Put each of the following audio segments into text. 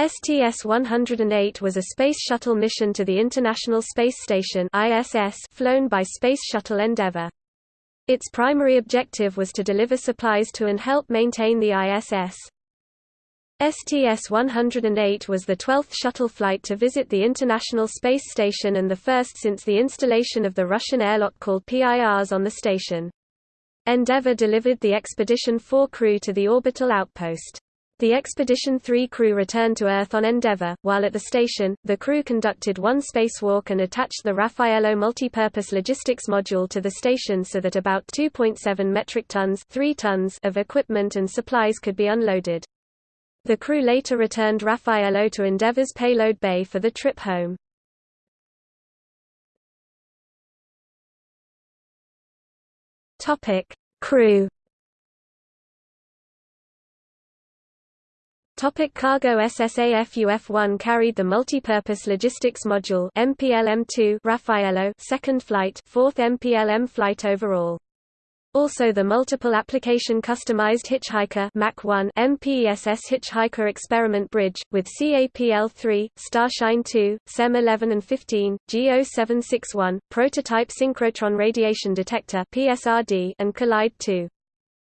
STS-108 was a Space Shuttle mission to the International Space Station ISS flown by Space Shuttle Endeavour. Its primary objective was to deliver supplies to and help maintain the ISS. STS-108 was the 12th shuttle flight to visit the International Space Station and the first since the installation of the Russian airlock called Pirs on the station. Endeavour delivered the Expedition 4 crew to the orbital outpost. The Expedition 3 crew returned to Earth on Endeavour. While at the station, the crew conducted one spacewalk and attached the Raffaello multipurpose logistics module to the station so that about 2.7 metric tons, 3 tons of equipment and supplies could be unloaded. The crew later returned Raffaello to Endeavour's payload bay for the trip home. Topic: Crew Topic cargo SSAFUF-1 carried the multi-purpose logistics module MPLM-2 Raffaello second flight, fourth MPLM flight overall. Also the multiple application customized Hitchhiker Mach 1 MPESS Hitchhiker experiment bridge with CAPL-3, Starshine 2, SEM 11 and 15, GO761, prototype synchrotron radiation detector PSRD and Collide 2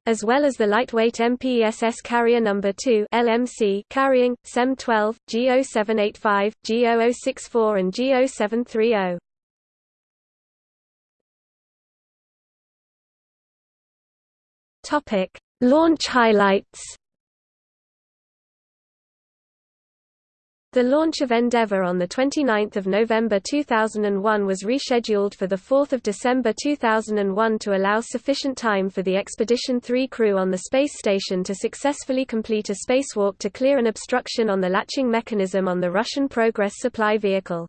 as well as the lightweight MPESS carrier number 2 LMC carrying SEM 12, G0785, G0064 and G0730. Topic: Launch highlights The launch of Endeavour on 29 November 2001 was rescheduled for 4 December 2001 to allow sufficient time for the Expedition 3 crew on the space station to successfully complete a spacewalk to clear an obstruction on the latching mechanism on the Russian Progress supply vehicle.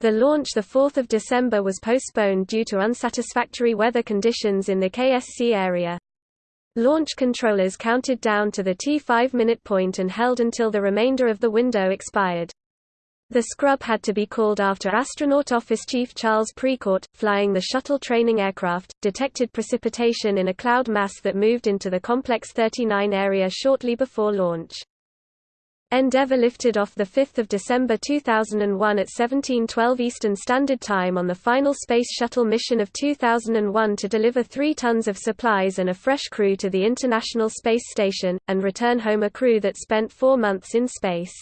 The launch 4 December was postponed due to unsatisfactory weather conditions in the KSC area. Launch controllers counted down to the T5 minute point and held until the remainder of the window expired. The scrub had to be called after astronaut office chief Charles Precourt, flying the shuttle training aircraft, detected precipitation in a cloud mass that moved into the Complex 39 area shortly before launch. Endeavour lifted off 5 December 2001 at 1712 Eastern Standard Time on the final Space Shuttle mission of 2001 to deliver three tons of supplies and a fresh crew to the International Space Station, and return home a crew that spent four months in space.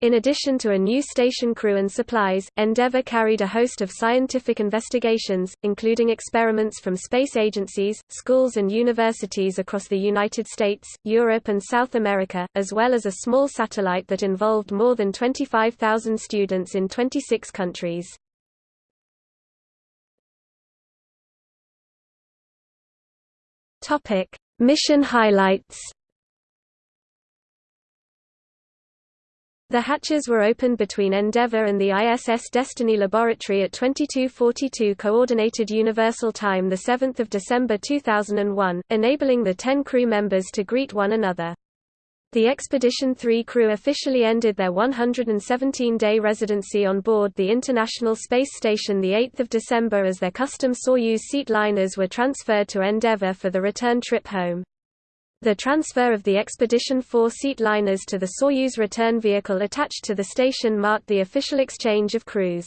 In addition to a new station crew and supplies, Endeavour carried a host of scientific investigations, including experiments from space agencies, schools and universities across the United States, Europe and South America, as well as a small satellite that involved more than 25,000 students in 26 countries. Mission highlights The hatches were opened between Endeavour and the ISS Destiny Laboratory at 2242 Coordinated Universal Time 7 December 2001, enabling the ten crew members to greet one another. The Expedition 3 crew officially ended their 117-day residency on board the International Space Station 8 December as their custom Soyuz seat liners were transferred to Endeavour for the return trip home. The transfer of the Expedition 4 seat liners to the Soyuz return vehicle attached to the station marked the official exchange of crews.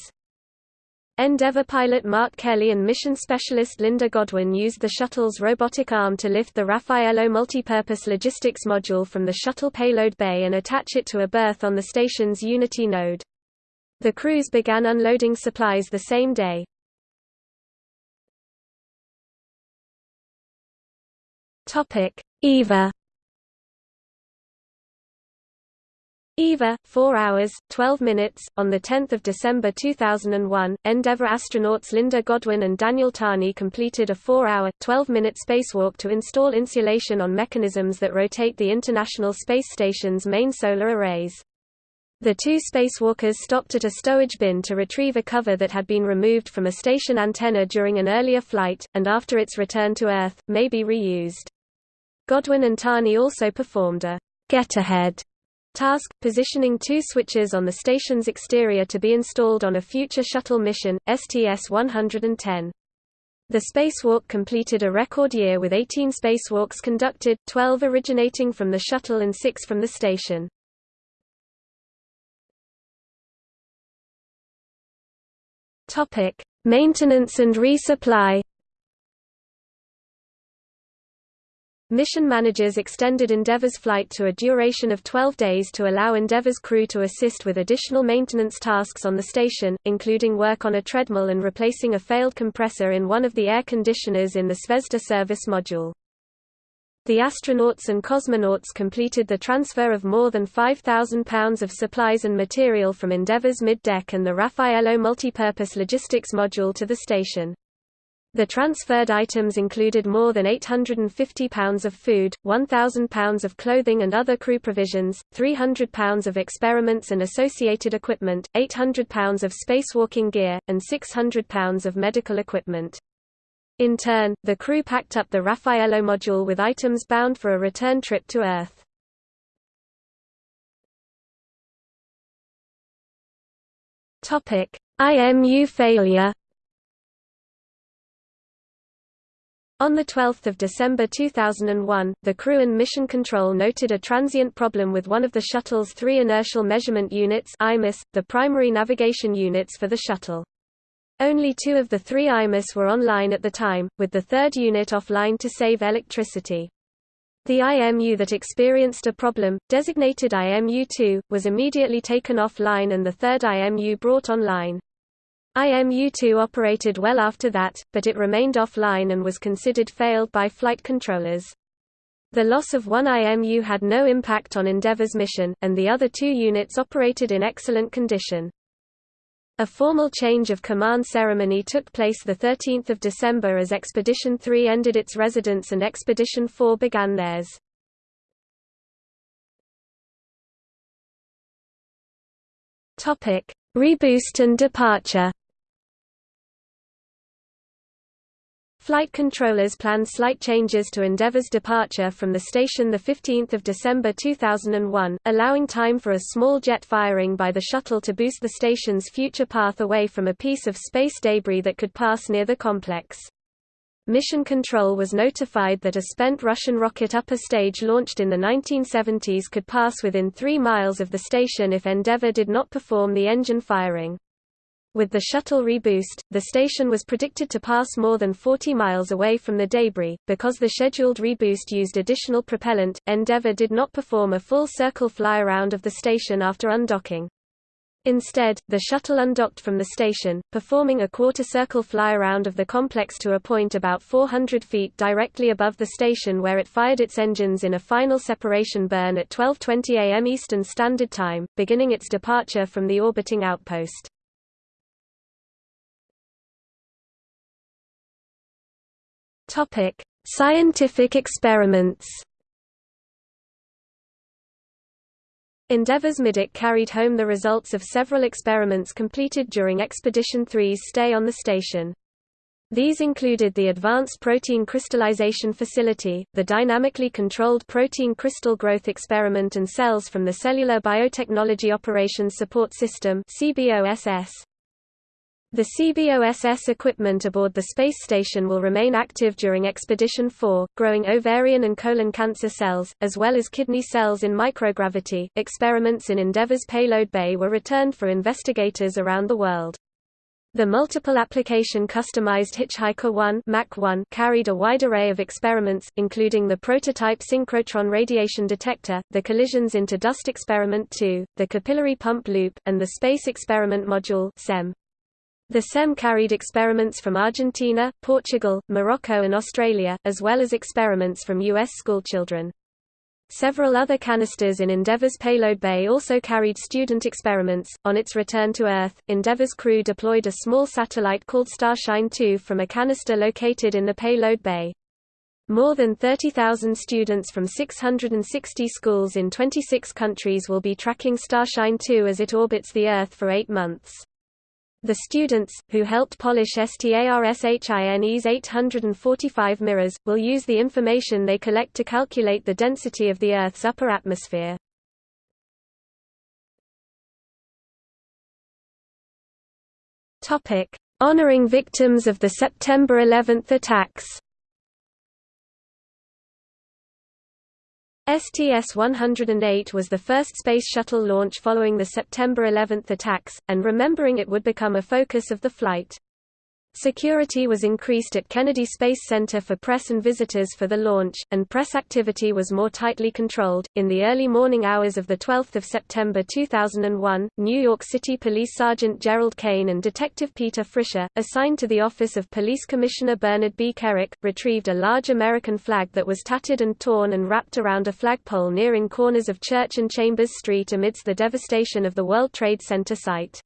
Endeavour pilot Mark Kelly and mission specialist Linda Godwin used the shuttle's robotic arm to lift the Raffaello multipurpose logistics module from the shuttle payload bay and attach it to a berth on the station's Unity node. The crews began unloading supplies the same day. Topic: EVA EVA, 4 hours, 12 minutes. On 10 December 2001, Endeavour astronauts Linda Godwin and Daniel Tani completed a 4-hour, 12-minute spacewalk to install insulation on mechanisms that rotate the International Space Station's main solar arrays. The two spacewalkers stopped at a stowage bin to retrieve a cover that had been removed from a station antenna during an earlier flight, and after its return to Earth, may be reused. Godwin and Tani also performed a get-ahead task, positioning two switches on the station's exterior to be installed on a future shuttle mission, STS-110. The spacewalk completed a record year with 18 spacewalks conducted, 12 originating from the shuttle and 6 from the station. Maintenance and resupply Mission managers extended Endeavour's flight to a duration of 12 days to allow Endeavour's crew to assist with additional maintenance tasks on the station, including work on a treadmill and replacing a failed compressor in one of the air conditioners in the Zvezda service module. The astronauts and cosmonauts completed the transfer of more than 5,000 pounds of supplies and material from Endeavour's mid-deck and the Raffaello multipurpose logistics module to the station. The transferred items included more than 850 pounds of food, 1,000 pounds of clothing and other crew provisions, 300 pounds of experiments and associated equipment, 800 pounds of spacewalking gear, and 600 pounds of medical equipment. In turn, the crew packed up the Raffaello module with items bound for a return trip to Earth. IMU failure On 12 December 2001, the crew and mission control noted a transient problem with one of the shuttle's three inertial measurement units IMUS, the primary navigation units for the shuttle. Only two of the three IMUS were online at the time, with the third unit offline to save electricity. The IMU that experienced a problem, designated IMU-2, was immediately taken offline and the third IMU brought online. IMU-2 operated well after that, but it remained offline and was considered failed by flight controllers. The loss of one IMU had no impact on Endeavour's mission, and the other two units operated in excellent condition. A formal change of command ceremony took place 13 December as Expedition 3 ended its residence and Expedition 4 began theirs. Reboost and departure Flight controllers planned slight changes to Endeavour's departure from the station 15 December 2001, allowing time for a small jet firing by the shuttle to boost the station's future path away from a piece of space debris that could pass near the complex. Mission Control was notified that a spent Russian rocket upper stage launched in the 1970s could pass within three miles of the station if Endeavour did not perform the engine firing. With the shuttle reboost, the station was predicted to pass more than 40 miles away from the debris. Because the scheduled reboost used additional propellant, Endeavour did not perform a full circle fly-around of the station after undocking. Instead, the shuttle undocked from the station, performing a quarter-circle fly-around of the complex to a point about 400 feet directly above the station where it fired its engines in a final separation burn at 12.20 am Eastern Standard Time, beginning its departure from the orbiting outpost. Topic: Scientific experiments. Endeavour's mid-deck carried home the results of several experiments completed during Expedition 3's stay on the station. These included the Advanced Protein Crystallization Facility, the Dynamically Controlled Protein Crystal Growth Experiment and cells from the Cellular Biotechnology Operations Support System the CBOSS equipment aboard the space station will remain active during Expedition 4, growing ovarian and colon cancer cells, as well as kidney cells in microgravity. Experiments in Endeavour's payload bay were returned for investigators around the world. The multiple application customized Hitchhiker 1, Mach 1 carried a wide array of experiments, including the prototype synchrotron radiation detector, the collisions into dust experiment 2, the capillary pump loop, and the space experiment module SEM. The SEM carried experiments from Argentina, Portugal, Morocco and Australia, as well as experiments from U.S. schoolchildren. Several other canisters in Endeavour's payload bay also carried student experiments. On its return to Earth, Endeavour's crew deployed a small satellite called Starshine 2 from a canister located in the payload bay. More than 30,000 students from 660 schools in 26 countries will be tracking Starshine 2 as it orbits the Earth for eight months. The students, who helped polish STARSHINE's 845 mirrors, will use the information they collect to calculate the density of the Earth's upper atmosphere. Honoring victims of the September 11 attacks STS-108 was the first Space Shuttle launch following the September 11 attacks, and remembering it would become a focus of the flight. Security was increased at Kennedy Space Center for press and visitors for the launch, and press activity was more tightly controlled. In the early morning hours of 12 September 2001, New York City Police Sergeant Gerald Kane and Detective Peter Frischer, assigned to the office of Police Commissioner Bernard B. Kerik, retrieved a large American flag that was tattered and torn and wrapped around a flagpole nearing corners of Church and Chambers Street amidst the devastation of the World Trade Center site.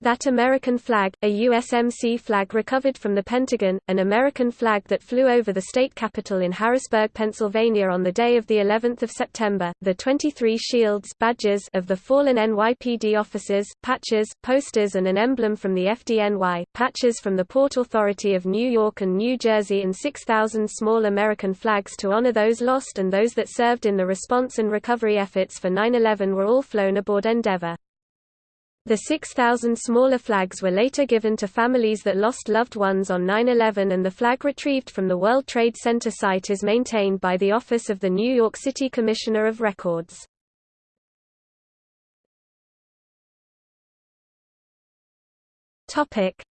That American flag, a USMC flag recovered from the Pentagon, an American flag that flew over the state capitol in Harrisburg, Pennsylvania on the day of the 11th of September, the 23 shields badges of the fallen NYPD officers, patches, posters and an emblem from the FDNY, patches from the Port Authority of New York and New Jersey and 6,000 small American flags to honor those lost and those that served in the response and recovery efforts for 9-11 were all flown aboard Endeavour. The 6,000 smaller flags were later given to families that lost loved ones on 9-11 and the flag retrieved from the World Trade Center site is maintained by the Office of the New York City Commissioner of Records.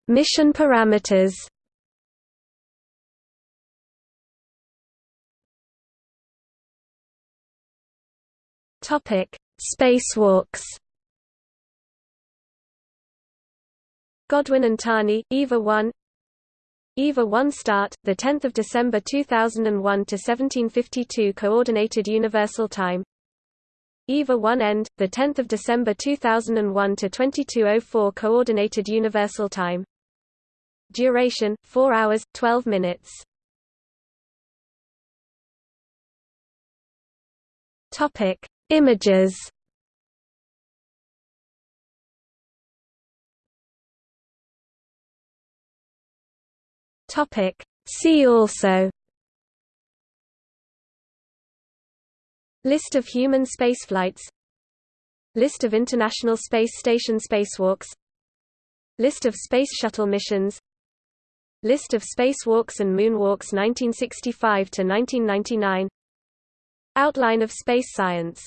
Mission parameters Spacewalks Godwin and Tani, EVA 1 EVA 1 start, 10 December 2001 to 1752 Coordinated Universal Time. EVA 1 end, 10 December 2001 to 2204 Coordinated Universal Time. Duration, 4 hours, 12 minutes. Topic: Images Topic. See also. List of human spaceflights. List of International Space Station spacewalks. List of Space Shuttle missions. List of spacewalks and moonwalks 1965–1999 Outline of space science